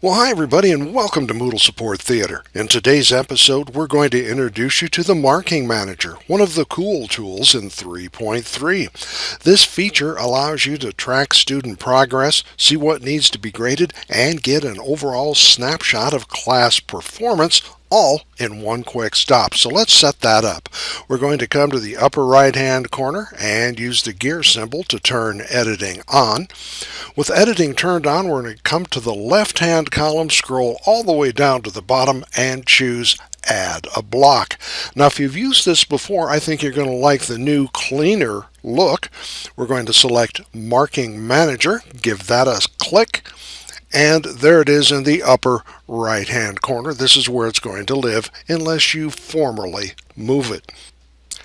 Well, hi everybody and welcome to Moodle Support Theater. In today's episode, we're going to introduce you to the Marking Manager, one of the cool tools in 3.3. This feature allows you to track student progress, see what needs to be graded, and get an overall snapshot of class performance all in one quick stop. So let's set that up. We're going to come to the upper right hand corner and use the gear symbol to turn editing on. With editing turned on, we're going to come to the left hand column, scroll all the way down to the bottom and choose add a block. Now if you've used this before, I think you're going to like the new cleaner look. We're going to select marking manager, give that a click and there it is in the upper right hand corner. This is where it's going to live unless you formally move it.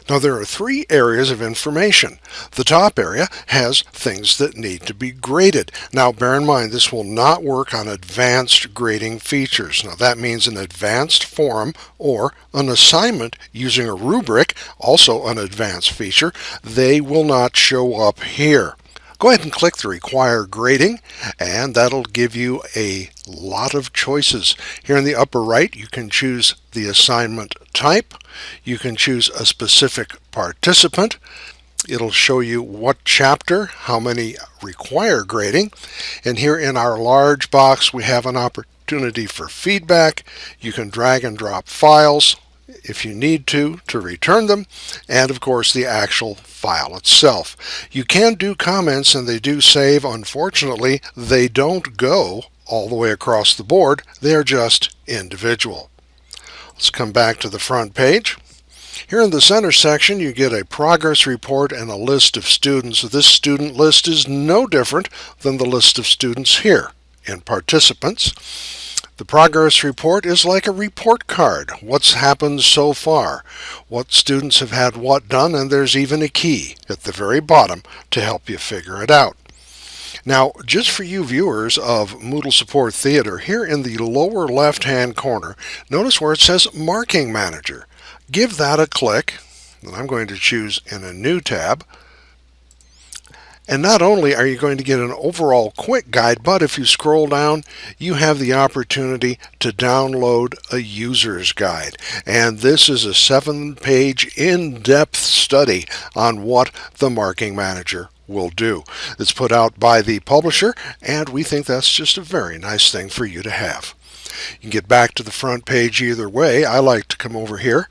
Now there are three areas of information. The top area has things that need to be graded. Now bear in mind this will not work on advanced grading features. Now that means an advanced form or an assignment using a rubric, also an advanced feature, they will not show up here. Go ahead and click the require grading and that'll give you a lot of choices. Here in the upper right you can choose the assignment type. You can choose a specific participant. It'll show you what chapter, how many require grading. And here in our large box we have an opportunity for feedback. You can drag and drop files if you need to, to return them, and of course the actual file itself. You can do comments and they do save. Unfortunately, they don't go all the way across the board. They're just individual. Let's come back to the front page. Here in the center section, you get a progress report and a list of students. This student list is no different than the list of students here in participants. The progress report is like a report card. What's happened so far? What students have had what done? And there's even a key at the very bottom to help you figure it out. Now, just for you viewers of Moodle Support Theater, here in the lower left-hand corner, notice where it says Marking Manager. Give that a click, and I'm going to choose in a new tab, and not only are you going to get an overall quick guide, but if you scroll down, you have the opportunity to download a user's guide. And this is a seven page in-depth study on what the marking manager will do. It's put out by the publisher, and we think that's just a very nice thing for you to have. You can get back to the front page either way. I like to come over here,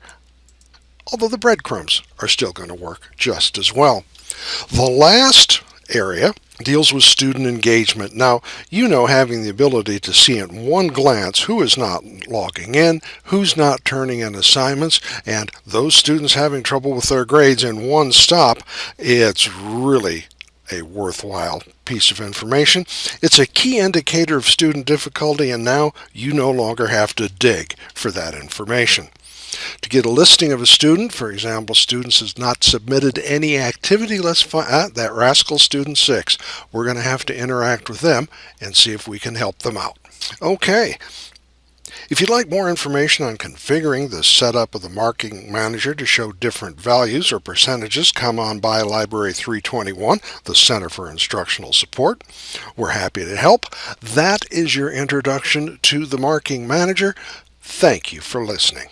although the breadcrumbs are still going to work just as well. The last area deals with student engagement. Now, you know having the ability to see at one glance who is not logging in, who's not turning in assignments, and those students having trouble with their grades in one stop, it's really a worthwhile piece of information. It's a key indicator of student difficulty and now you no longer have to dig for that information. To get a listing of a student, for example, students has not submitted any activity, let's find ah, that rascal student six. We're going to have to interact with them and see if we can help them out. Okay. If you'd like more information on configuring the setup of the marking manager to show different values or percentages, come on by Library 321, the Center for Instructional Support. We're happy to help. That is your introduction to the marking manager. Thank you for listening.